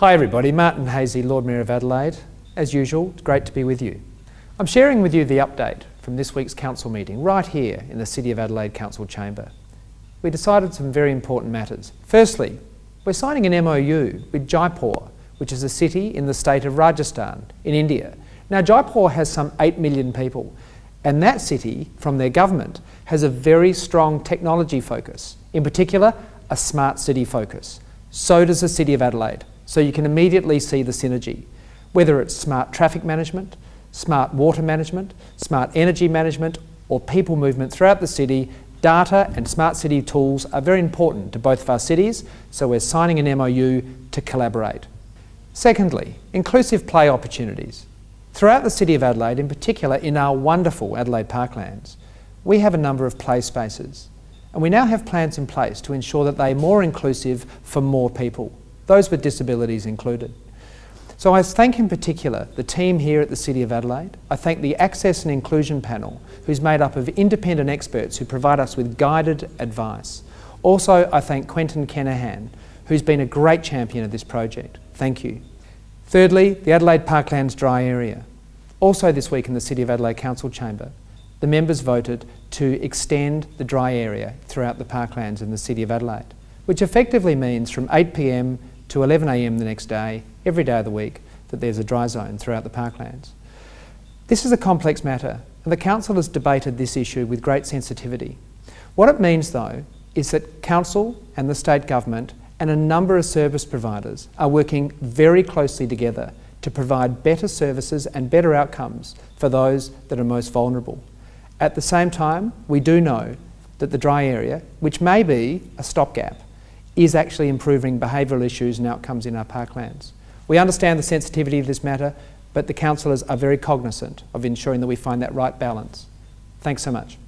Hi everybody, Martin Haese, Lord Mayor of Adelaide. As usual, it's great to be with you. I'm sharing with you the update from this week's council meeting right here in the City of Adelaide Council Chamber. We decided some very important matters. Firstly, we're signing an MOU with Jaipur, which is a city in the state of Rajasthan in India. Now Jaipur has some 8 million people and that city, from their government, has a very strong technology focus, in particular a smart city focus. So does the City of Adelaide. So you can immediately see the synergy, whether it's smart traffic management, smart water management, smart energy management, or people movement throughout the city, data and smart city tools are very important to both of our cities, so we're signing an MOU to collaborate. Secondly, inclusive play opportunities. Throughout the City of Adelaide, in particular in our wonderful Adelaide Parklands, we have a number of play spaces. And we now have plans in place to ensure that they're more inclusive for more people, those with disabilities included. So I thank in particular the team here at the City of Adelaide. I thank the Access and Inclusion Panel, who's made up of independent experts who provide us with guided advice. Also, I thank Quentin Kenihan, who's been a great champion of this project. Thank you. Thirdly, the Adelaide Parklands dry area. Also this week in the City of Adelaide Council Chamber, the members voted to extend the dry area throughout the parklands in the City of Adelaide, which effectively means from 8pm to 11am the next day, every day of the week, that there's a dry zone throughout the parklands. This is a complex matter and the Council has debated this issue with great sensitivity. What it means though is that Council and the State Government and a number of service providers are working very closely together to provide better services and better outcomes for those that are most vulnerable. At the same time, we do know that the dry area, which may be a stopgap, is actually improving behavioural issues and outcomes in our parklands. We understand the sensitivity of this matter, but the councillors are very cognisant of ensuring that we find that right balance. Thanks so much.